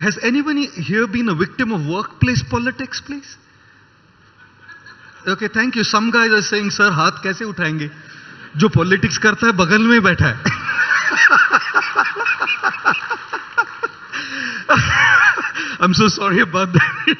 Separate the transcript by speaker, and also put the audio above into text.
Speaker 1: Has anyone here been a victim of workplace politics, please? Okay, thank you. Some guys are saying, sir, हाथ कैसे उठाएँगे? जो politics करता है बगल में बैठा है I'm so sorry about that.